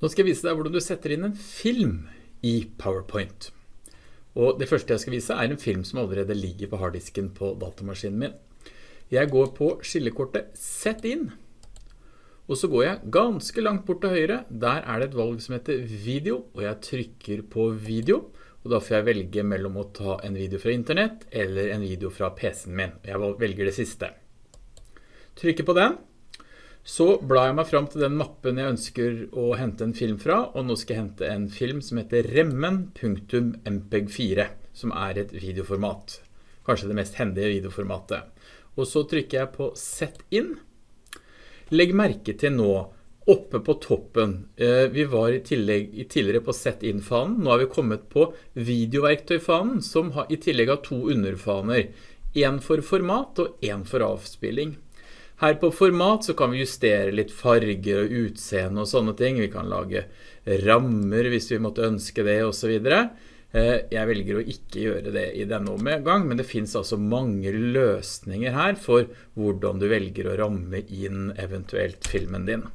Nå skal jeg vise deg hvordan du setter inn en film i PowerPoint. Og det første jeg skal vise er en film som allerede ligger på harddisken på datamaskinen min. Jeg går på skillekortet Sett inn. Og så går jeg ganske langt bort til høyre. Der er det et valg som heter video, og jeg trykker på video. Og da får jeg velge mellom å ta en video fra internett eller en video fra PC-en min. Jeg velger det siste. Trykker på den. Så blar jeg meg fram til den mappen jeg ønsker å hente en film fra, og nå skal jeg hente en film som heter remmen.mpeg4, som er et videoformat. Kanskje det mest hendige videoformatet. Og så trykker jeg på Sett inn. Legg merke til nå, oppe på toppen, eh, vi var i, tillegg, tidligere på Sett inn-fanen, nå har vi kommet på videoverktøy-fanen, som har, i tillegg har to underfaner. En for format og en for avspilling. Her på format så kan vi justere litt farger og utseende og sånne ting. Vi kan lage rammer hvis vi måtte ønske det og så videre. Eh, jeg velger å ikke gjøre det i denne omgang, men det finnes altså mange løsninger her for hvordan du velger å ramme inn eventuelt filmen din.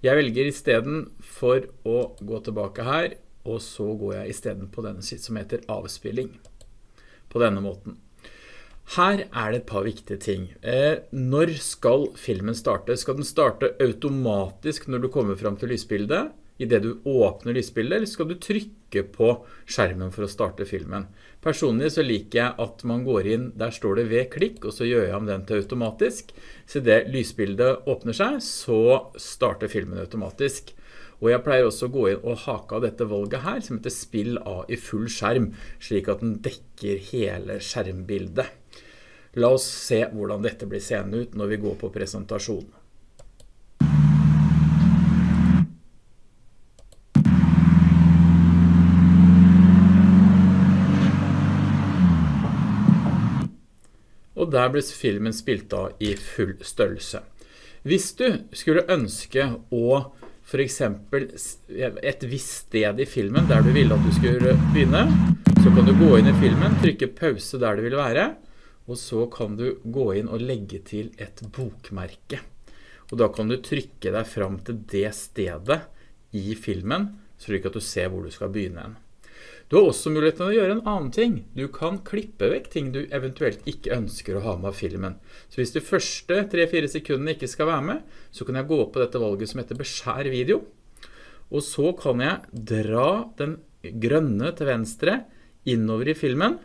Jeg velger i stedet for å gå tilbake her, og så går jeg i stedet på denne som heter avspilling. På denne måten. Her er det et par viktige ting. Eh, når skal filmen starte? Skal den starte automatisk når du kommer frem til lysbildet? I det du åpner lysbildet, eller skal du trykke på skjermen for å starte filmen? Personlig så liker jeg at man går inn, der står det ved klikk, og så gjør jeg om den til automatisk. Så det lysbildet åpner seg, så starter filmen automatisk. Og jeg pleier også å gå inn og hake av dette valget her, som heter spill av i full skjerm, slik at den dekker hele skjermbildet. La oss se hvordan dette blir seende ut når vi går på presentasjonen. Og der ble filmen spilt av i full størrelse. Hvis du skulle ønske å for eksempel et visst sted i filmen der du ville at du skulle begynne, så kan du gå inn i filmen, trykke pause der du vil være, og så kan du gå inn og legge til et bokmerke. Og da kan du trykke deg fram til det stedet i filmen, slik at du ser hvor du skal begynne en. Du har også muligheten å gjøre en annen ting. Du kan klippe vekk ting du eventuelt ikke ønsker å ha med filmen. Så hvis de første 3-4 sekundene ikke skal være med, så kan jeg gå på dette valget som heter beskjær video. Og så kan jeg dra den grønne til venstre innover i filmen,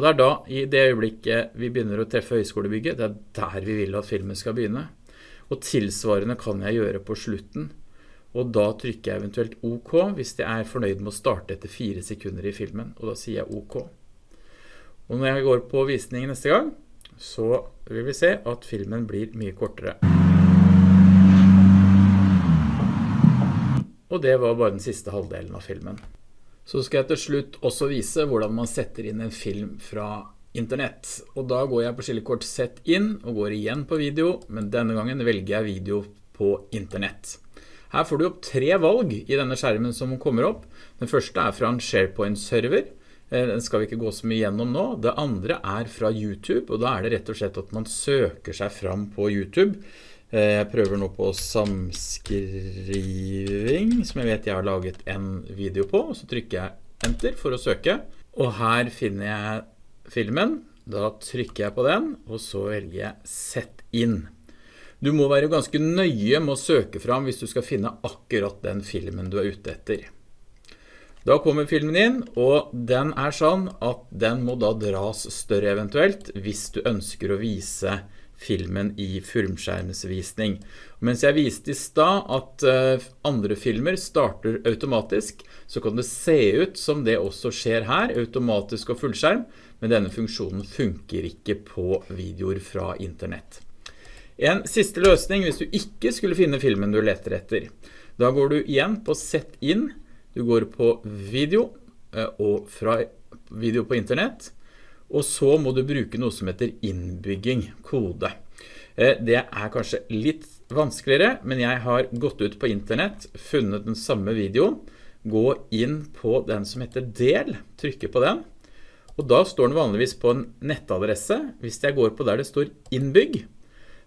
og det er da, i det øyeblikket vi begynner å treffe høyskolebygget, det er der vi vil at filmen skal begynne. Og tilsvarende kan jeg gjøre på slutten. Og da trykker jeg eventuelt OK hvis jeg er fornøyd med å starte etter fire sekunder i filmen. Og da sier jeg OK. Og når jeg går på visning neste gang, så vil vi se at filmen blir mye kortere. Og det var bare den siste halvdelen av filmen. Så skal jeg til slutt også vise hvordan man setter inn en film fra internett. Og da går jeg på skillekort Sett inn og går igjen på video, men denne gangen velger jeg video på internett. Her får du opp tre valg i denne skjermen som kommer opp. Den første er fra en SharePoint-server. Eh, den skal vi ikke gå så mye gjennom nå. Det andre er fra YouTube, og da er det rett og slett at man søker seg fram på YouTube jeg prøver nå på samskriving, som jeg vet jeg har laget en video på, så trykker jeg enter for å søke. Og her finner jeg filmen, da trykker jeg på den, og så velger jeg sett inn. Du må være ganske nøye med å søke fram hvis du skal finne akkurat den filmen du er ute etter. Da kommer filmen inn, og den er sånn at den må da dras større eventuelt hvis du ønsker å vise filmen i filmskjermsvisning. Mens jeg viste i stad at eh, andre filmer starter automatisk, så kan det se ut som det også skjer her, automatisk og fullskjerm, men denne funksjonen funker ikke på videoer fra internett. En siste løsning hvis du ikke skulle finne filmen du leter etter. Da går du igjen på Sett inn, du går på video eh, og fra video på internett, og så må du bruke noe som heter innbygging, kode. Eh, det er kanskje litt vanskeligere, men jeg har gått ut på internett, funnet den samme videoen, gå inn på den som heter del, trykke på den, og da står den vanligvis på en nettadresse. Hvis jeg går på der det står innbygg,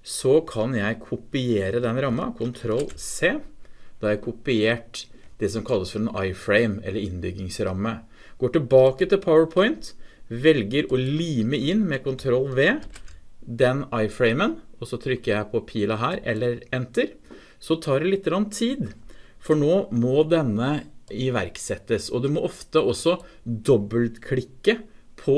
så kan jeg kopiere den ramma, Ctrl C, Da har jeg kopiert det som kalles for en iframe, eller innbyggingsramme. Går tilbake til PowerPoint, velger å lime inn med Ctrl V den iframen, og så trykker jeg på pila her, eller Enter. Så tar det litt tid, for nå må denne iverksettes, og du må ofte også dobbeltklikke på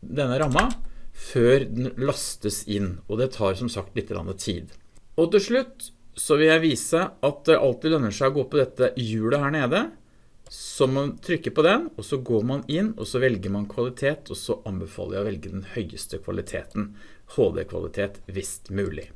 denne ramma før den lastes inn, og det tar som sagt litt tid. Og til slutt så vil jeg vise at det alltid lønner seg å gå på dette hjulet her nede, så man trykker på den, og så går man inn, og så velger man kvalitet, og så anbefaler jeg å velge den høyeste kvaliteten, HD-kvalitet, hvis mulig.